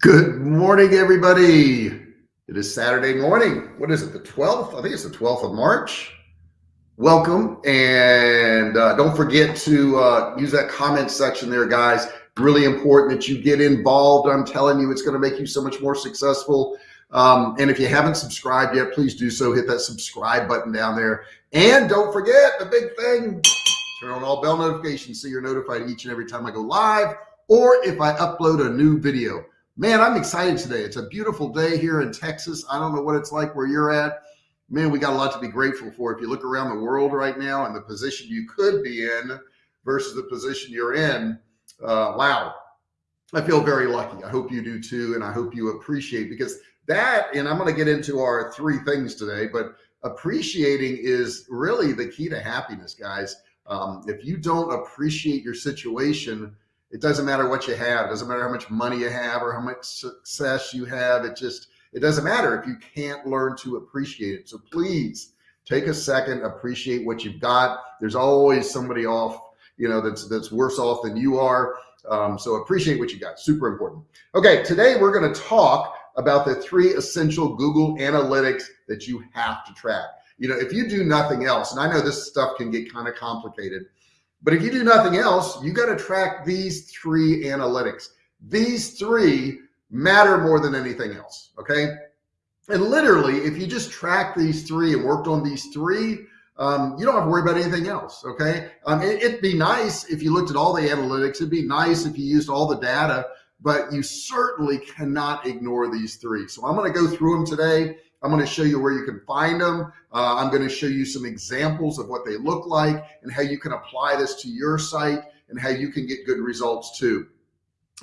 Good morning, everybody. It is Saturday morning. What is it, the 12th? I think it's the 12th of March. Welcome. And uh, don't forget to uh, use that comment section there, guys. Really important that you get involved. I'm telling you, it's going to make you so much more successful. Um, and if you haven't subscribed yet, please do so. Hit that subscribe button down there. And don't forget the big thing turn on all bell notifications so you're notified each and every time I go live or if I upload a new video. Man, I'm excited today. It's a beautiful day here in Texas. I don't know what it's like where you're at. Man, we got a lot to be grateful for. If you look around the world right now and the position you could be in versus the position you're in, uh, wow, I feel very lucky. I hope you do too. And I hope you appreciate because that, and I'm going to get into our three things today, but appreciating is really the key to happiness, guys. Um, if you don't appreciate your situation, it doesn't matter what you have. It doesn't matter how much money you have or how much success you have. It just, it doesn't matter if you can't learn to appreciate it. So please take a second, appreciate what you've got. There's always somebody off, you know, that's, that's worse off than you are. Um, so appreciate what you got. Super important. Okay. Today we're going to talk about the three essential Google analytics that you have to track. You know, if you do nothing else, and I know this stuff can get kind of complicated, but if you do nothing else, you got to track these three analytics. These three matter more than anything else. Okay. And literally, if you just track these three and worked on these three, um, you don't have to worry about anything else. Okay. Um, it, it'd be nice if you looked at all the analytics. It'd be nice if you used all the data, but you certainly cannot ignore these three. So I'm going to go through them today. I'm going to show you where you can find them. Uh, I'm going to show you some examples of what they look like and how you can apply this to your site and how you can get good results too.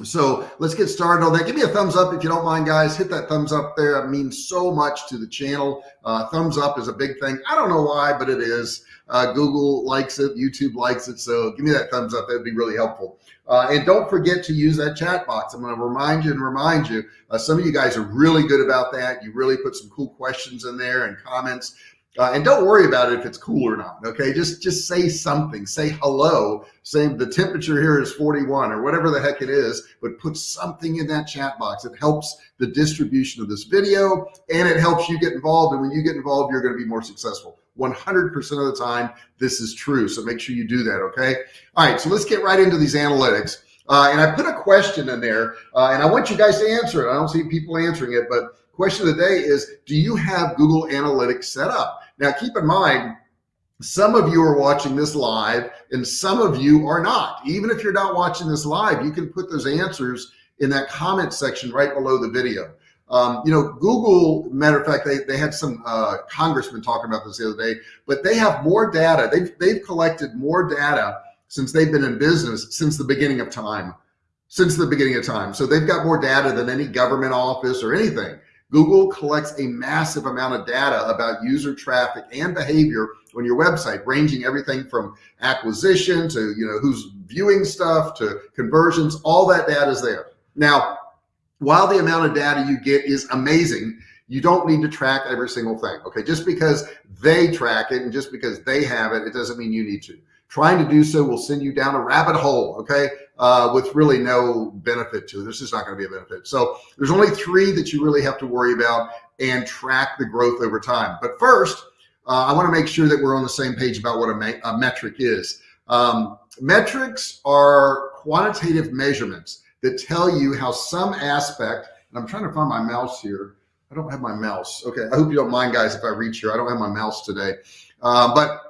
So let's get started on that. Give me a thumbs up if you don't mind, guys. Hit that thumbs up there. It means so much to the channel. Uh, thumbs up is a big thing. I don't know why, but it is. Uh, Google likes it. YouTube likes it. So give me that thumbs up. That'd be really helpful. Uh, and don't forget to use that chat box. I'm going to remind you and remind you. Uh, some of you guys are really good about that. You really put some cool questions in there and comments. Uh, and don't worry about it if it's cool or not. Okay. Just, just say something, say hello, say the temperature here is 41 or whatever the heck it is, but put something in that chat box. It helps the distribution of this video and it helps you get involved. And when you get involved, you're going to be more successful. 100% of the time, this is true. So make sure you do that. Okay. All right. So let's get right into these analytics. Uh, and I put a question in there uh, and I want you guys to answer it. I don't see people answering it, but question of the day is, do you have Google Analytics set up? Now, keep in mind, some of you are watching this live and some of you are not. Even if you're not watching this live, you can put those answers in that comment section right below the video. Um, you know, Google, matter of fact, they, they had some uh, congressmen talking about this the other day, but they have more data. They've, they've collected more data since they've been in business since the beginning of time, since the beginning of time. So they've got more data than any government office or anything. Google collects a massive amount of data about user traffic and behavior on your website, ranging everything from acquisition to, you know, who's viewing stuff to conversions, all that data is there. Now, while the amount of data you get is amazing, you don't need to track every single thing. Okay. Just because they track it and just because they have it, it doesn't mean you need to. Trying to do so will send you down a rabbit hole. Okay uh, with really no benefit to it. There's just not going to be a benefit. So there's only three that you really have to worry about and track the growth over time. But first, uh, I want to make sure that we're on the same page about what a, a metric is. Um, metrics are quantitative measurements that tell you how some aspect, and I'm trying to find my mouse here. I don't have my mouse. Okay. I hope you don't mind guys if I reach here. I don't have my mouse today. Uh, but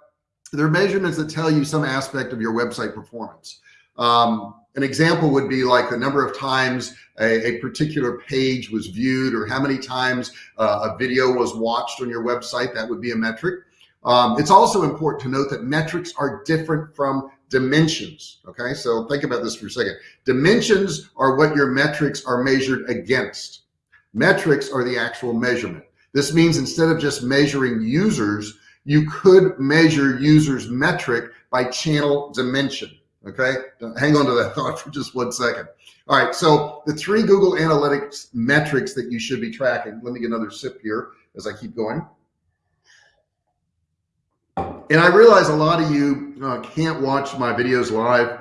they're measurements that tell you some aspect of your website performance. Um, an example would be like the number of times a, a particular page was viewed or how many times uh, a video was watched on your website. That would be a metric. Um, it's also important to note that metrics are different from dimensions. Okay. So think about this for a second. Dimensions are what your metrics are measured against. Metrics are the actual measurement. This means instead of just measuring users, you could measure users metric by channel dimension. Okay. Hang on to that thought for just one second. All right. So the three Google Analytics metrics that you should be tracking. Let me get another sip here as I keep going. And I realize a lot of you uh, can't watch my videos live.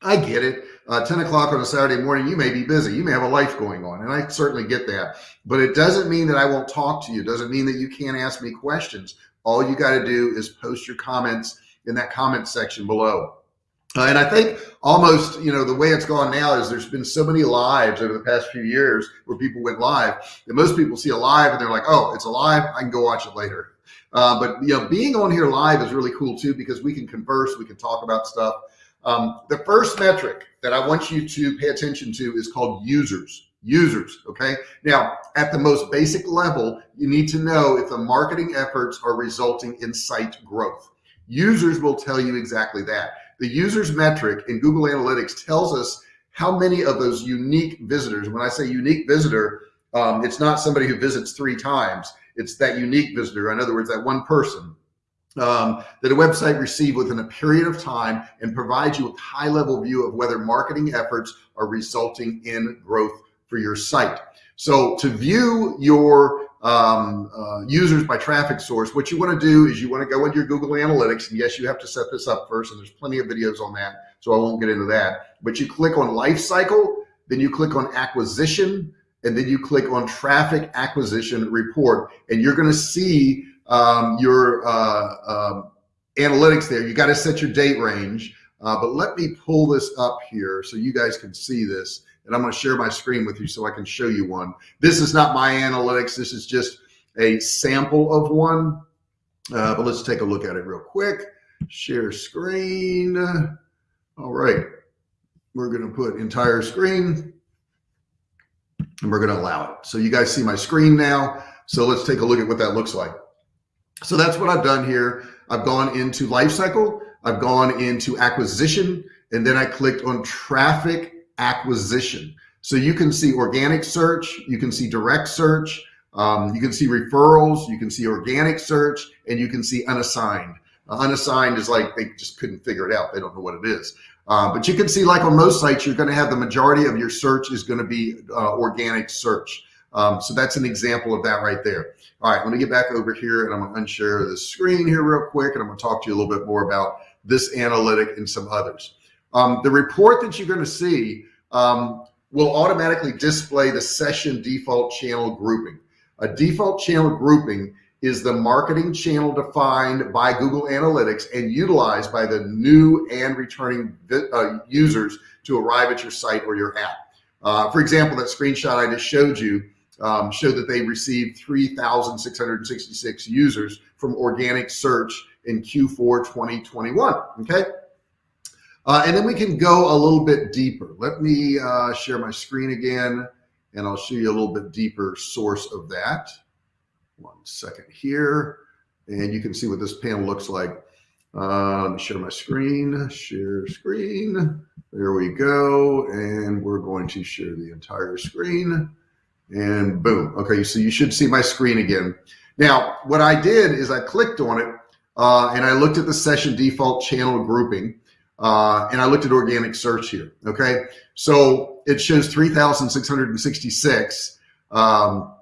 I get it. Uh, 10 o'clock on a Saturday morning, you may be busy. You may have a life going on. And I certainly get that. But it doesn't mean that I won't talk to you. It doesn't mean that you can't ask me questions. All you got to do is post your comments in that comment section below. Uh, and I think almost, you know, the way it's gone now is there's been so many lives over the past few years where people went live that most people see a live and they're like, oh, it's alive. I can go watch it later. Uh, but, you know, being on here live is really cool too, because we can converse, we can talk about stuff. Um, the first metric that I want you to pay attention to is called users users. Okay. Now, at the most basic level, you need to know if the marketing efforts are resulting in site growth. Users will tell you exactly that. The users metric in Google Analytics tells us how many of those unique visitors, when I say unique visitor, um, it's not somebody who visits three times. It's that unique visitor. In other words, that one person um, that a website received within a period of time and provides you a high level view of whether marketing efforts are resulting in growth for your site. So to view your um, uh, users by traffic source, what you want to do is you want to go into your Google Analytics. And yes, you have to set this up first. And there's plenty of videos on that. So I won't get into that. But you click on life cycle, then you click on acquisition, and then you click on traffic acquisition report. And you're going to see um, your uh, uh, analytics there. You got to set your date range. Uh, but let me pull this up here so you guys can see this and I'm going to share my screen with you so I can show you one. This is not my analytics. This is just a sample of one, uh, but let's take a look at it real quick. Share screen. All right. We're going to put entire screen and we're going to allow it. So you guys see my screen now. So let's take a look at what that looks like. So that's what I've done here. I've gone into lifecycle. I've gone into acquisition and then I clicked on traffic acquisition. So you can see organic search, you can see direct search, um, you can see referrals, you can see organic search, and you can see unassigned. Uh, unassigned is like they just couldn't figure it out. They don't know what it is. Uh, but you can see like on most sites, you're going to have the majority of your search is going to be uh, organic search. Um, so that's an example of that right there. All right, let me get back over here and I'm going to unshare the screen here real quick. And I'm going to talk to you a little bit more about this analytic and some others. Um, the report that you're going to see um, will automatically display the session default channel grouping. A default channel grouping is the marketing channel defined by Google Analytics and utilized by the new and returning uh, users to arrive at your site or your app. Uh, for example, that screenshot I just showed you um, showed that they received 3,666 users from organic search in Q4 2021. Okay. Uh, and then we can go a little bit deeper. Let me uh, share my screen again, and I'll show you a little bit deeper source of that. One second here, and you can see what this panel looks like. Uh, let me share my screen, share screen. There we go. And we're going to share the entire screen and boom. Okay, so you should see my screen again. Now, what I did is I clicked on it uh, and I looked at the session default channel grouping uh, and I looked at organic search here. Okay. So it shows 3,666 um,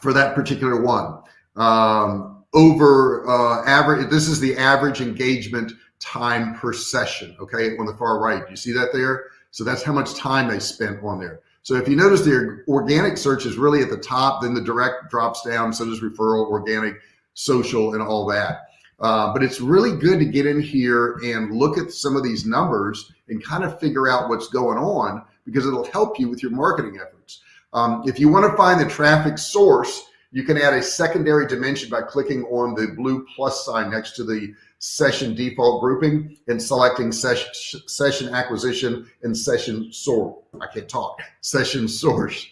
for that particular one. Um, over uh, average, this is the average engagement time per session. Okay. On the far right, you see that there? So that's how much time they spent on there. So if you notice the organic search is really at the top, then the direct drops down. So does referral, organic, social, and all that. Uh, but it's really good to get in here and look at some of these numbers and kind of figure out what's going on because it'll help you with your marketing efforts. Um, if you want to find the traffic source, you can add a secondary dimension by clicking on the blue plus sign next to the session default grouping and selecting session, session acquisition and session source. I can't talk, session source.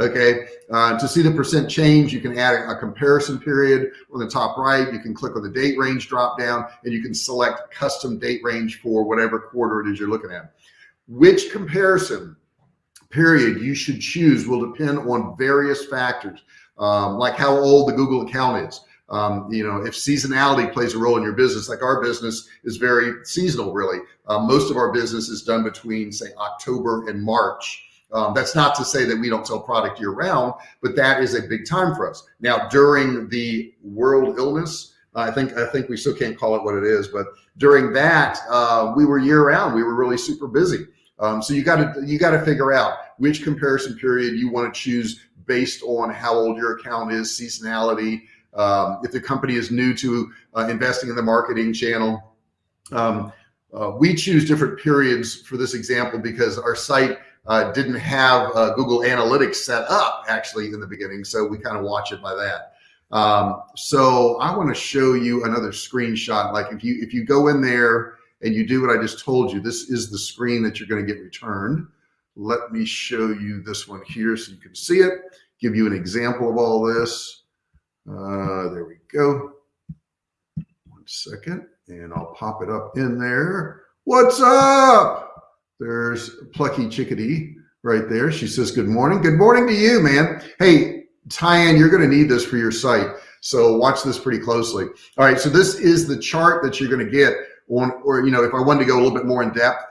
Okay, uh, to see the percent change, you can add a, comparison period on the top right. You can click on the date range drop down and you can select custom date range for whatever quarter it is you're looking at. Which comparison period you should choose will depend on various factors, um, like how old the Google account is. Um, you know, if seasonality plays a role in your business, like our business is very seasonal, really. Uh, most of our business is done between, say, October and March. Um, that's not to say that we don't sell product year round, but that is a big time for us. Now, during the world illness, I think I think we still can't call it what it is, but during that uh, we were year round. We were really super busy. Um, so you got to you got to figure out which comparison period you want to choose based on how old your account is, seasonality. Um, if the company is new to uh, investing in the marketing channel, um, uh, we choose different periods for this example because our site uh, didn't have uh, Google Analytics set up actually in the beginning. So we kind of watch it by that. Um, so I want to show you another screenshot. Like if you, if you go in there and you do what I just told you, this is the screen that you're going to get returned. Let me show you this one here so you can see it, give you an example of all this. Uh, there we go. One second, and I'll pop it up in there. What's up? There's Plucky Chickadee right there. She says, good morning. Good morning to you, man. Hey, Tyann, you're going to need this for your site. So watch this pretty closely. All right. So this is the chart that you're going to get on, or, you know, if I wanted to go a little bit more in depth,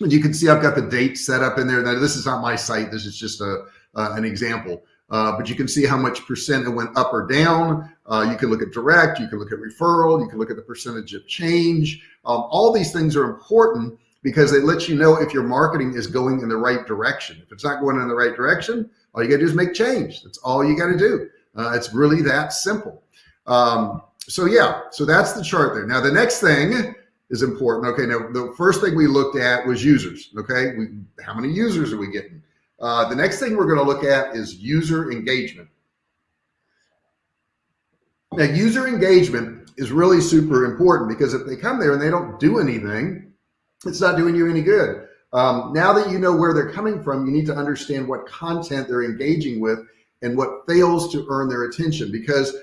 and you can see I've got the date set up in there. Now, this is not my site. This is just a, uh, an example. Uh, but you can see how much percent it went up or down. Uh, you can look at direct, you can look at referral, you can look at the percentage of change. Um, all these things are important because they let you know if your marketing is going in the right direction. If it's not going in the right direction, all you got to do is make change. That's all you got to do. Uh, it's really that simple. Um, so yeah, so that's the chart there. Now the next thing is important. Okay, now the first thing we looked at was users. Okay, we, how many users are we getting? Uh, the next thing we're going to look at is user engagement. Now, user engagement is really super important because if they come there and they don't do anything, it's not doing you any good. Um, now that you know where they're coming from, you need to understand what content they're engaging with and what fails to earn their attention because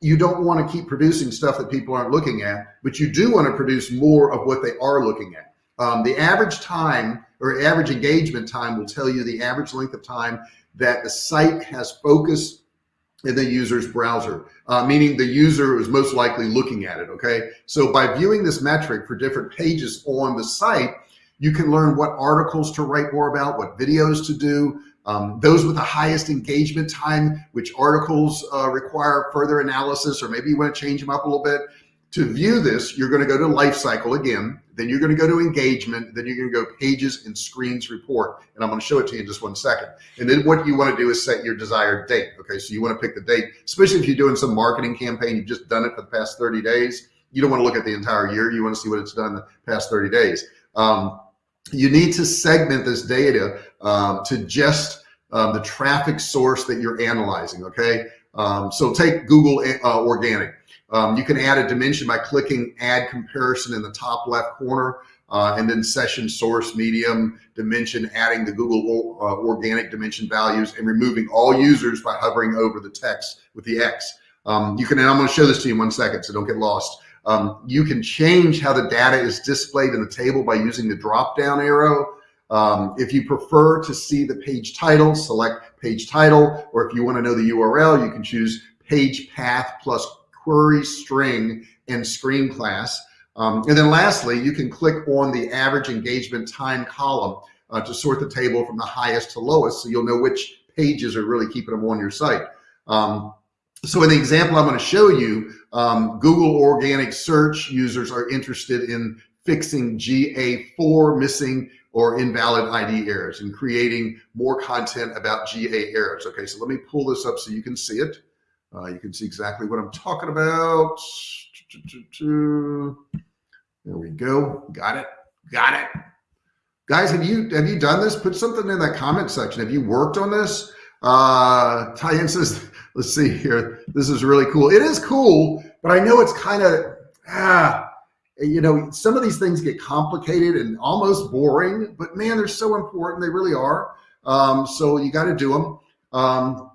you don't want to keep producing stuff that people aren't looking at, but you do want to produce more of what they are looking at. Um, the average time or average engagement time will tell you the average length of time that the site has focused in the user's browser, uh, meaning the user is most likely looking at it. Okay. So by viewing this metric for different pages on the site, you can learn what articles to write more about, what videos to do, um, those with the highest engagement time, which articles uh, require further analysis, or maybe you want to change them up a little bit. To view this, you're going to go to life cycle again, then you're going to go to engagement, then you're going to go pages and screens report. And I'm going to show it to you in just one second. And then what you want to do is set your desired date. Okay. So you want to pick the date, especially if you're doing some marketing campaign, you've just done it for the past 30 days. You don't want to look at the entire year. You want to see what it's done the past 30 days. Um, you need to segment this data um, to just um, the traffic source that you're analyzing. Okay. Um, so take Google uh, organic. Um, you can add a dimension by clicking add comparison in the top left corner uh, and then session source medium dimension, adding the Google uh, organic dimension values and removing all users by hovering over the text with the X. Um, you can, and I'm going to show this to you in one second, so don't get lost. Um, you can change how the data is displayed in the table by using the drop down arrow. Um, if you prefer to see the page title, select page title, or if you want to know the URL, you can choose page path plus query string and screen class. Um, and then lastly, you can click on the average engagement time column uh, to sort the table from the highest to lowest. So you'll know which pages are really keeping them on your site. Um, so in the example I'm going to show you, um, Google organic search users are interested in fixing GA4 missing or invalid ID errors and creating more content about GA errors. Okay, so let me pull this up so you can see it. Uh, you can see exactly what I'm talking about. There we go. Got it. Got it. Guys, have you have you done this? Put something in that comment section. Have you worked on this? Uh, Tyann says, let's see here. This is really cool. It is cool, but I know it's kind of, ah, you know, some of these things get complicated and almost boring, but man, they're so important. They really are. Um, so you got to do them. Um,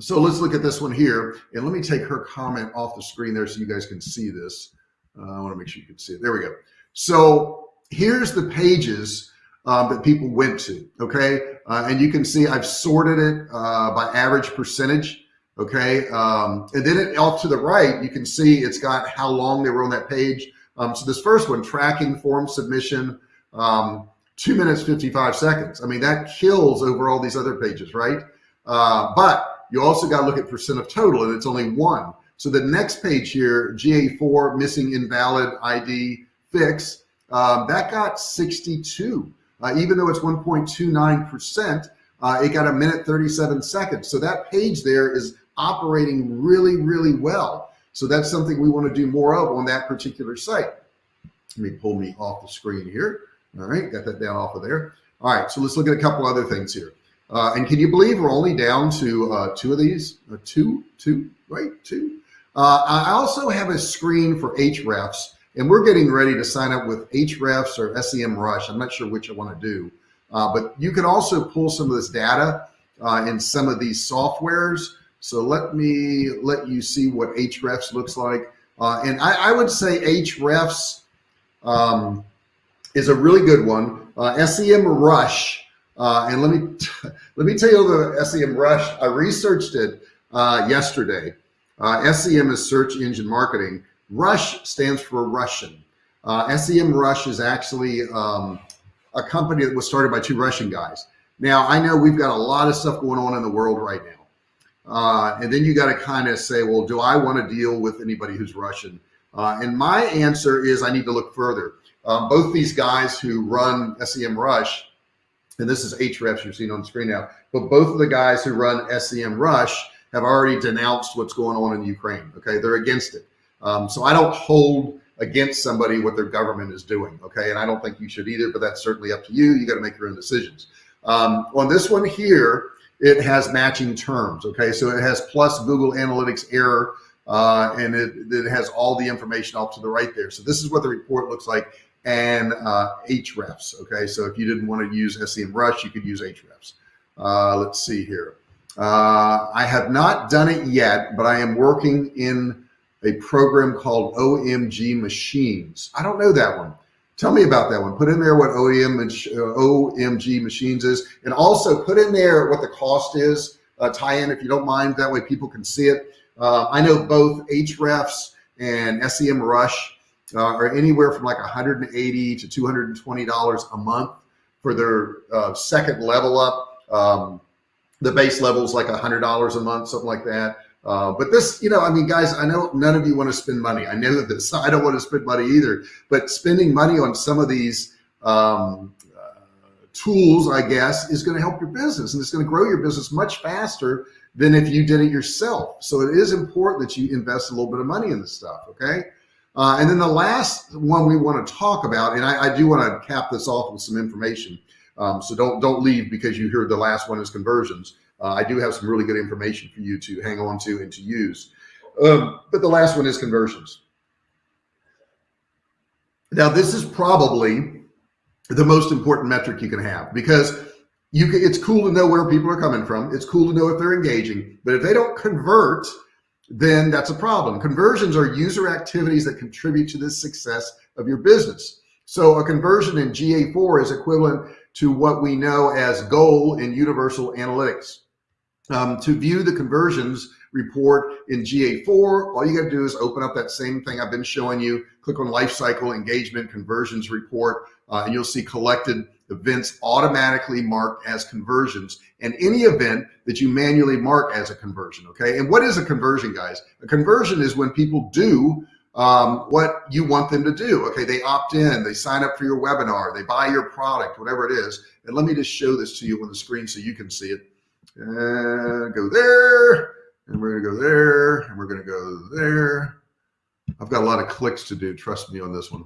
so let's look at this one here. And let me take her comment off the screen there so you guys can see this. Uh, I want to make sure you can see it. There we go. So here's the pages um, that people went to. Okay. Uh, and you can see I've sorted it uh, by average percentage. Okay. Um, and then it, off to the right, you can see it's got how long they were on that page. Um, so this first one, tracking form submission, um, two minutes, 55 seconds. I mean, that kills over all these other pages, right? Uh, but you also got to look at percent of total and it's only one. So the next page here, GA4 missing invalid ID fix, um, that got 62. Uh, even though it's 1.29%, uh, it got a minute 37 seconds. So that page there is operating really, really well. So that's something we want to do more of on that particular site. Let me pull me off the screen here. All right, got that down off of there. All right, so let's look at a couple other things here. Uh, and can you believe we're only down to uh, two of these? Uh, two, two, right? Two. Uh, I also have a screen for hrefs, and we're getting ready to sign up with hrefs or SEMrush. I'm not sure which I want to do, uh, but you can also pull some of this data uh, in some of these softwares. So let me let you see what hrefs looks like. and I, I, would say hrefs um, is a really good one. SEMrush uh, and let me let me tell you the SEMrush. I researched it uh, yesterday. Uh, SEM is search engine marketing. Rush stands for Russian. Uh, SEMrush is actually um, a company that was started by two Russian guys. Now I know we've got a lot of stuff going on in the world right now, uh, and then you got to kind of say, well, do I want to deal with anybody who's Russian? Uh, and my answer is I need to look further. Um, both these guys who run SEMrush and this is Ahrefs you're seeing on the screen now, but both of the guys who run SEMrush have already denounced what's going on in Ukraine. Okay, they're against it. Um, so I don't hold against somebody what their government is doing. Okay, and I don't think you should either, but that's certainly up to you. You got to make your own decisions. Um, on this one here, it has matching terms. Okay, so it has plus Google Analytics error, uh, and it, it has all the information off to the right there. So this is what the report looks like and uh, Ahrefs. Okay, so if you didn't want to use SEMrush, you could use hrefs. Uh, let's see here. Uh, I have not done it yet, but I am working in a program called OMG Machines. I don't know that one. Tell me about that one. Put in there what OMG Machines is, and also put in there what the cost is. Uh, Tyann if you don't mind. That way people can see it. Uh, I know both hrefs and SEMrush uh, are anywhere from like 180 to 220 dollars a month for their uh, second level up. Um, the base level is like a hundred dollars a month, something like that. Uh, but this, you know, I mean, guys, I know none of you want to spend money. I know this. I don't want to spend money either. But spending money on some of these um, uh, tools, I guess, is going to help your business, and it's going to grow your business much faster than if you did it yourself. So it is important that you invest a little bit of money in this stuff. Okay. Uh, and then the last one we want to talk about, and I, I do want to cap this off with some information. Um, so don't don't leave because you heard the last one is conversions. Uh, I do have some really good information for you to hang on to and to use. Um, but the last one is conversions. Now this is probably the most important metric you can have because you can, it's cool to know where people are coming from. It's cool to know if they're engaging, but if they don't convert, then that's a problem. Conversions are user activities that contribute to the success of your business. So a conversion in GA4 is equivalent to what we know as goal in universal analytics. Um, to view the conversions report in GA4, all you got to do is open up that same thing I've been showing you, click on lifecycle engagement conversions report, uh, and you'll see collected events automatically marked as conversions and any event that you manually mark as a conversion. Okay. And what is a conversion guys? A conversion is when people do um, what you want them to do. Okay. They opt in, they sign up for your webinar, they buy your product, whatever it is. And let me just show this to you on the screen so you can see it. And go there and we're gonna go there and we're gonna go there. I've got a lot of clicks to do. Trust me on this one.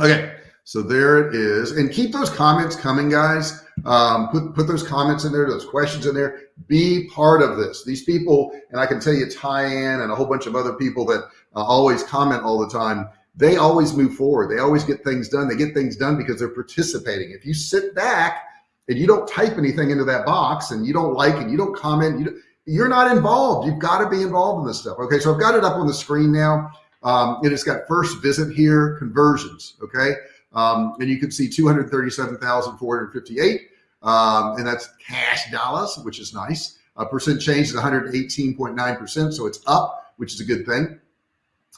Okay. So there it is. And keep those comments coming, guys. Um, put, put those comments in there, those questions in there. Be part of this. These people, and I can tell you Tyann and a whole bunch of other people that uh, always comment all the time, they always move forward. They always get things done. They get things done because they're participating. If you sit back and you don't type anything into that box and you don't like and you don't comment, you don't, you're not involved. You've got to be involved in this stuff. Okay, so I've got it up on the screen now. Um, it has got first visit here, conversions. Okay, um, and you can see 237,458. Um, and that's cash dollars, which is nice. A percent change is 118.9%. So it's up, which is a good thing.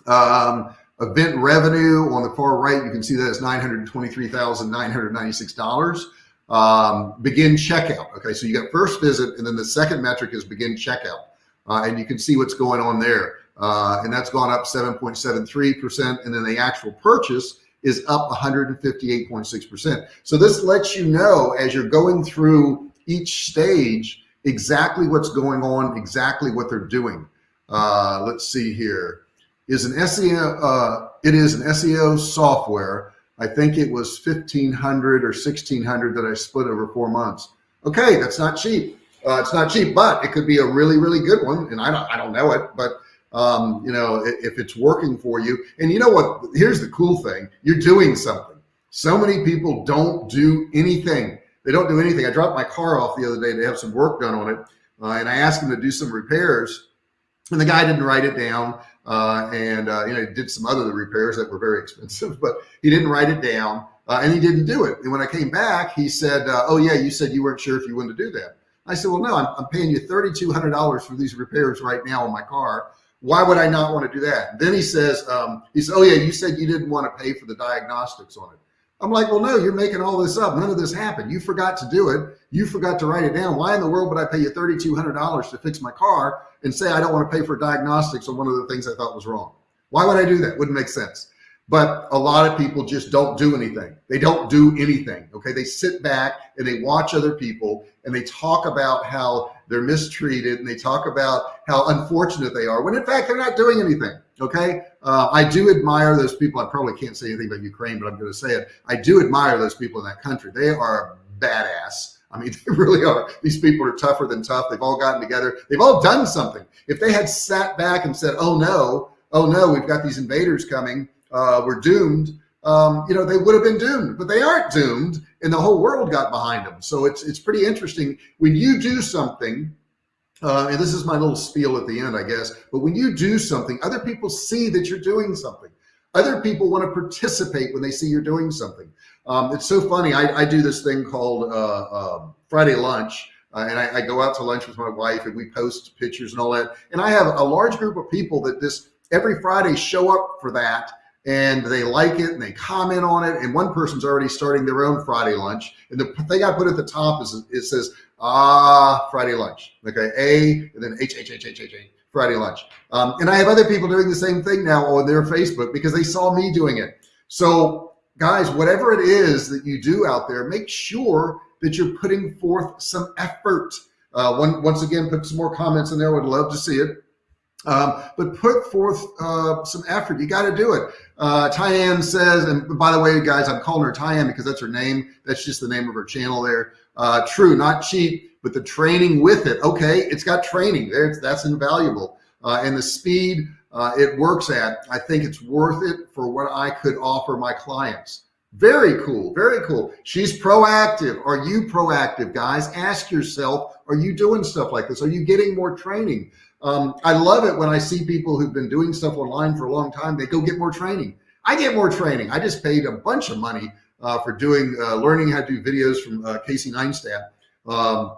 Um, event revenue on the far right, you can see that it's $923,996. Um, begin checkout. Okay, so you got first visit, and then the second metric is begin checkout. Uh, and you can see what's going on there. uh, and that's gone up 7.73%. And then the actual purchase is up 158.6%. So this lets you know as you're going through each stage exactly what's going on, exactly what they're doing. Uh, let's see here. Is an SEO, uh, it is an SEO software. I think it was 1500 or 1600 that I split over four months. Okay, that's not cheap. Uh, it's not cheap, but it could be a really, really good one. And I don't, I don't know it, but um, you know, if it's working for you. And you know what? Here's the cool thing: you're doing something. So many people don't do anything. They don't do anything. I dropped my car off the other day to have some work done on it, uh, and I asked him to do some repairs, and the guy didn't write it down. Uh, and uh, you know, did some other repairs that were very expensive, but he didn't write it down, uh, and he didn't do it. And when I came back, he said, uh, "Oh yeah, you said you weren't sure if you wanted to do that." I said, "Well, no, I'm, I'm paying you thirty-two hundred dollars for these repairs right now on my car." Why would I not want to do that? Then he says, um, he says, oh yeah, you said you didn't want to pay for the diagnostics on it. I'm like, well, no, you're making all this up. None of this happened. You forgot to do it. You forgot to write it down. Why in the world would I pay you $3,200 to fix my car and say I don't want to pay for diagnostics on one of the things I thought was wrong? Why would I do that? Wouldn't make sense. But a lot of people just don't do anything. They don't do anything. Okay. They sit back and they watch other people and they talk about how they're mistreated and they talk about how unfortunate they are when in fact they're not doing anything. Okay. Uh, I do admire those people. I probably can't say anything about Ukraine, but I'm going to say it. I do admire those people in that country. They are badass. I mean, they really are. These people are tougher than tough. They've all gotten together. They've all done something. If they had sat back and said, oh no, oh no, we've got these invaders coming uh, we're doomed, um, you know, they would have been doomed, but they aren't doomed, and the whole world got behind them. So it's it's pretty interesting when you do something. Uh, and this is my little spiel at the end, I guess. But when you do something, other people see that you're doing something. Other people want to participate when they see you're doing something. Um, it's so funny. I, I, do this thing called uh, uh, Friday lunch, uh, and I, I, go out to lunch with my wife, and we post pictures and all that. And I have a large group of people that this every Friday show up for that and they like it and they comment on it. And one person's already starting their own Friday lunch. And the thing I put at the top is it says, ah, Friday lunch. Okay. A and then H, H, H, H, H, H, Friday lunch. Um, and I have other people doing the same thing now on their Facebook because they saw me doing it. So guys, whatever it is that you do out there, make sure that you're putting forth some effort. Uh, one, once again, put some more comments in there. Would love to see it. Um, but put forth uh, some effort. You got to do it. Uh, Tyann says, and by the way, guys, I'm calling her Tyann because that's her name. That's just the name of her channel there. Uh, true, not cheap, but the training with it. Okay, it's got training there. That's invaluable. Uh, and the speed uh, it works at, I think it's worth it for what I could offer my clients. Very cool. Very cool. She's proactive. Are you proactive, guys? Ask yourself, are you doing stuff like this? Are you getting more training? Um, I love it when I see people who've been doing stuff online for a long time, they go get more training. I get more training. I just paid a bunch of money uh, for doing, uh, learning how to do videos from uh, Casey Neistat. Um,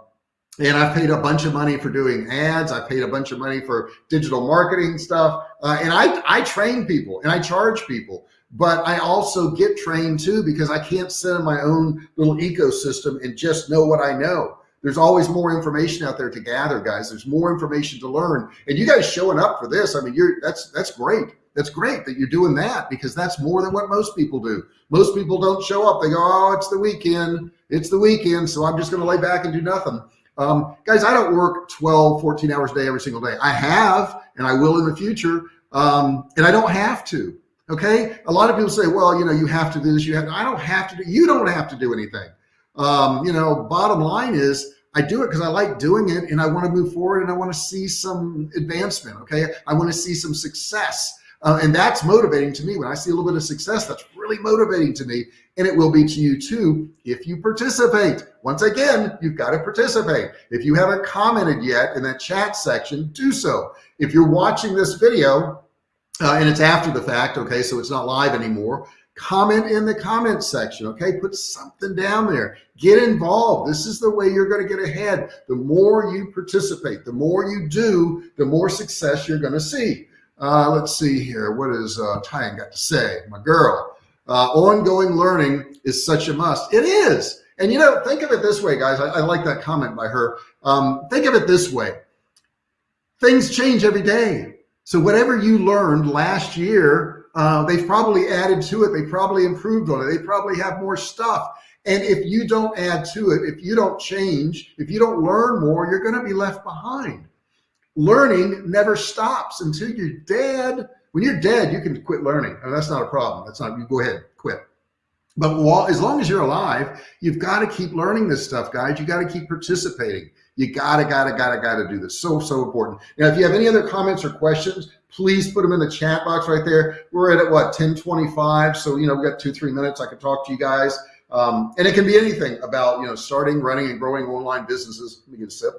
and I've paid a bunch of money for doing ads. I paid a bunch of money for digital marketing stuff. Uh, and I, I train people and I charge people, but I also get trained too, because I can't sit in my own little ecosystem and just know what I know there's always more information out there to gather guys. There's more information to learn. And you guys showing up for this i mean you're that's that's great. That's great that you're doing that because that's more than what most people do. Most people don't show up. They go oh it's the weekend. It's the weekend so i'm just going to lay back and do nothing. Um, guys i don't work 12 14 hours a day every single day. I have and i will in the future um, and i don't have to okay? A lot of people say well you know you have to do this you have i don't have to do you don't have to do anything um, you know, bottom line is I do it because I like doing it and I want to move forward and I want to see some advancement. Okay. I want to see some success. Uh, and that's motivating to me. When I see a little bit of success, that's really motivating to me. And it will be to you too if you participate. Once again, you've got to participate. If you haven't commented yet in that chat section, do so. If you're watching this video uh, and it's after the fact, okay, so it's not live anymore, comment in the comment section okay? Put something down there. Get involved. This is the way you're going to get ahead. The more you participate the more you do the more success you're going to see. Uh, let's see here. What is uh Tyann got to say? My girl. Uh, ongoing learning is such a must. It is. And you know think of it this way guys. I, I like that comment by her. Um, think of it this way. Things change every day. So whatever you learned last year, uh, they've probably added to it. They probably improved on it. They probably have more stuff. And if you don't add to it, if you don't change, if you don't learn more, you're going to be left behind. Learning never stops until you're dead. When you're dead, you can quit learning. And that's not a problem. That's not, you go ahead, quit. But while, as long as you're alive, you've got to keep learning this stuff, guys. You got to keep participating. You gotta, gotta, gotta, gotta do this. So, so important. Now, if you have any other comments or questions, please put them in the chat box right there. We're at, at what, 1025. So, you know, we've got two, three minutes. I can talk to you guys. Um, and it can be anything about, you know, starting, running and growing online businesses. Let me get a sip.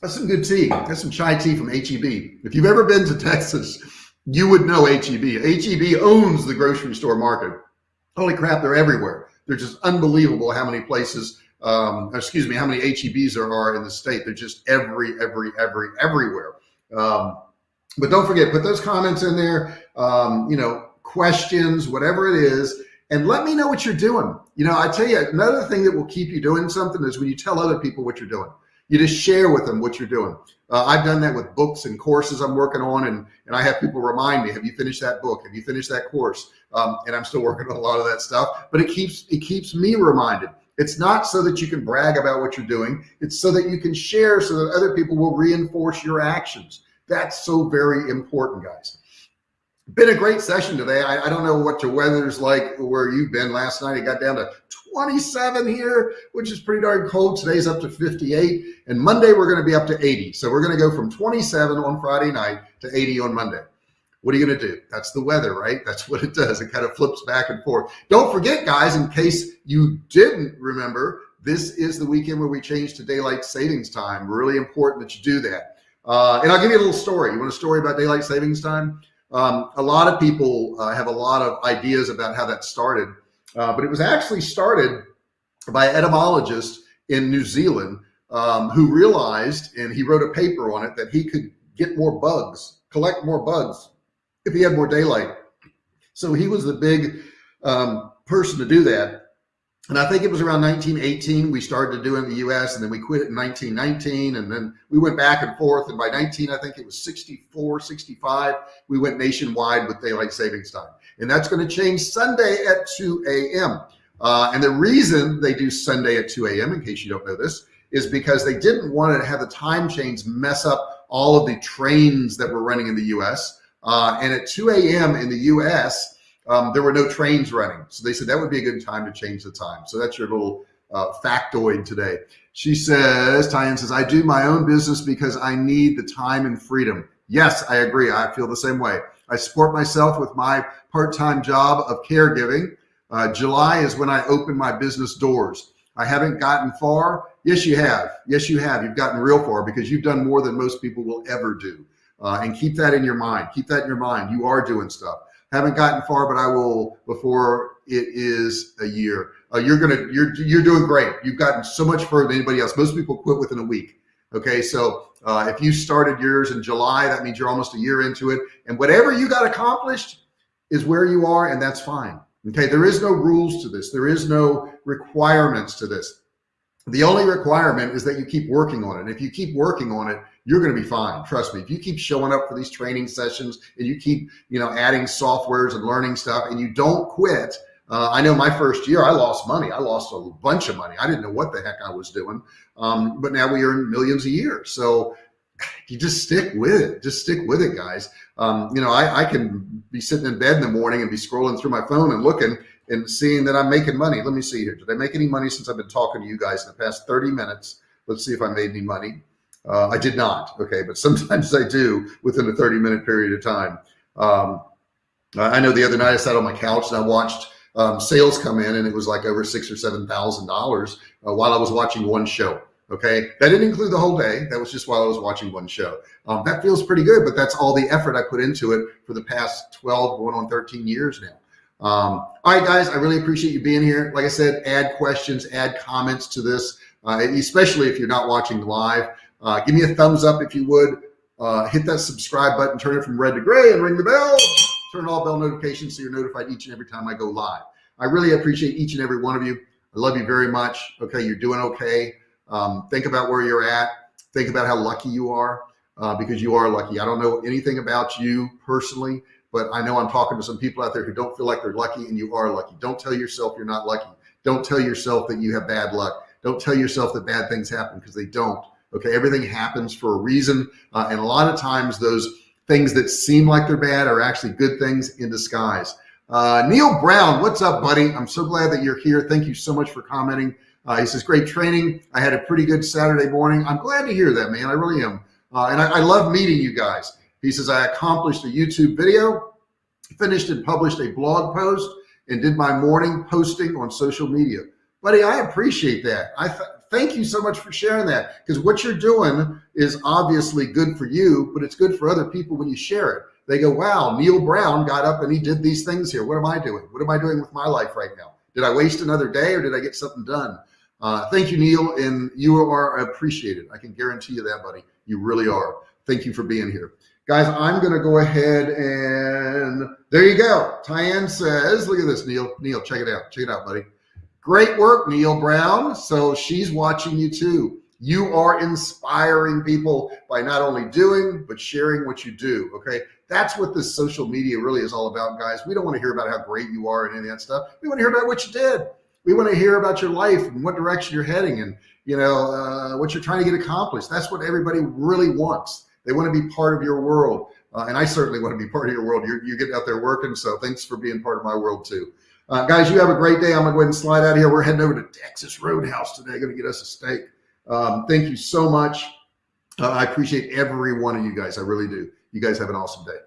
That's some good tea. That's some chai tea from HEB. If you've ever been to Texas, you would know HEB. HEB owns the grocery store market. Holy crap, they're everywhere. They're just unbelievable how many places, um, excuse me, how many HEBs there are in the state. They're just every, every, every, everywhere. Um, but don't forget, put those comments in there, um, you know, questions, whatever it is, and let me know what you're doing. You know, I tell you, another thing that will keep you doing something is when you tell other people what you're doing. You just share with them what you're doing. Uh, I've done that with books and courses I'm working on, and and I have people remind me, "Have you finished that book? Have you finished that course?" Um, and I'm still working on a lot of that stuff, but it keeps it keeps me reminded. It's not so that you can brag about what you're doing. It's so that you can share, so that other people will reinforce your actions. That's so very important, guys been a great session today. I, I, don't know what your weather's like where you've been last night. It got down to 27 here, which is pretty darn cold. Today's up to 58 and Monday we're going to be up to 80. So we're going to go from 27 on Friday night to 80 on Monday. What are you going to do? That's the weather, right? That's what it does. It kind of flips back and forth. Don't forget guys, in case you didn't remember, this is the weekend where we change to daylight savings time. Really important that you do that. Uh, and I'll give you a little story. You want a story about daylight savings time? Um, a lot of people uh, have a lot of ideas about how that started, uh, but it was actually started by an etymologist in New Zealand um, who realized, and he wrote a paper on it, that he could get more bugs, collect more bugs if he had more daylight. So he was the big um, person to do that. And I think it was around 1918 we started to do in the US and then we quit it in 1919 and then we went back and forth and by 19 I think it was 64 65 we went nationwide with daylight savings time and that's going to change Sunday at 2 a.m. Uh, and the reason they do Sunday at 2 a.m. in case you don't know this is because they didn't want to have the time change mess up all of the trains that were running in the US uh, and at 2 a.m. in the US um, there were no trains running. So they said that would be a good time to change the time. So that's your little uh, factoid today. She says, Tyann says, I do my own business because I need the time and freedom. Yes, I agree. I feel the same way. I support myself with my part-time job of caregiving. Uh, July is when I open my business doors. I haven't gotten far. Yes, you have. Yes, you have. You've gotten real far because you've done more than most people will ever do. Uh, and keep that in your mind. Keep that in your mind. You are doing stuff haven't gotten far, but I will before it is a year. Uh, you're gonna you're you're doing great. You've gotten so much further than anybody else. Most people quit within a week. Okay, so uh, if you started yours in July, that means you're almost a year into it. And whatever you got accomplished is where you are, and that's fine. Okay, there is no rules to this. There is no requirements to this. The only requirement is that you keep working on it. And if you keep working on it, you're going to be fine. Trust me. If you keep showing up for these training sessions and you keep, you know, adding softwares and learning stuff and you don't quit, uh, I know my first year I lost money. I lost a bunch of money. I didn't know what the heck I was doing. Um, but now we earn millions a year. So you just stick with it. Just stick with it, guys. Um, you know, I, I can be sitting in bed in the morning and be scrolling through my phone and looking and seeing that I'm making money. Let me see here. Did I make any money since I've been talking to you guys in the past 30 minutes? Let's see if I made any money. Uh, I did not. Okay. But sometimes I do within a 30 minute period of time. Um, I know the other night I sat on my couch and I watched um, sales come in and it was like over six or seven thousand dollars uh, while I was watching one show. Okay, that didn't include the whole day. That was just while I was watching one show. Um, that feels pretty good, but that's all the effort I put into it for the past 12, going on 13 years now. Um, all right, guys, I really appreciate you being here. Like I said, add questions, add comments to this, uh, especially if you're not watching live. Uh, give me a thumbs up if you would. Uh, hit that subscribe button, turn it from red to gray, and ring the bell. Turn all bell notifications so you're notified each and every time I go live. I really appreciate each and every one of you. I love you very much. Okay, you're doing okay. Um, think about where you're at. Think about how lucky you are. uh, because you are lucky. I don't know anything about you personally, but I know I'm talking to some people out there who don't feel like they're lucky and you are lucky. Don't tell yourself you're not lucky. Don't tell yourself that you have bad luck. Don't tell yourself that bad things happen because they don't. Okay. Everything happens for a reason. Uh, and a lot of times those things that seem like they're bad are actually good things in disguise. Uh, Neil Brown, what's up, buddy? I'm so glad that you're here. Thank you so much for commenting. Uh, he says, great training. I had a pretty good Saturday morning. I'm glad to hear that, man. I really am. Uh, and I, I love meeting you guys. He says, I accomplished a YouTube video, finished and published a blog post, and did my morning posting on social media. Buddy, I appreciate that. I th thank you so much for sharing that because what you're doing is obviously good for you, but it's good for other people when you share it. They go, wow, Neil Brown got up and he did these things here. What am I doing? What am I doing with my life right now? Did I waste another day or did I get something done? Uh, thank you, Neil, and you are appreciated. I can guarantee you that, buddy. You really are. Thank you for being here. Guys, I'm going to go ahead and there you go. Tyann says, look at this, Neil. Neil, check it out. Check it out, buddy. Great work, Neil Brown. So she's watching you too. You are inspiring people by not only doing, but sharing what you do. Okay. That's what this social media really is all about, guys. We don't want to hear about how great you are and any of that stuff. We want to hear about what you did. We want to hear about your life and what direction you're heading and, you know, uh, what you're trying to get accomplished. That's what everybody really wants. They want to be part of your world. Uh, and I certainly want to be part of your world. You're, you're getting out there working. So thanks for being part of my world too. Uh, guys, you have a great day. I'm gonna go ahead and slide out of here. We're heading over to Texas Roadhouse today. Gonna get us a steak. Um, thank you so much. Uh, I appreciate every one of you guys. I really do. You guys have an awesome day.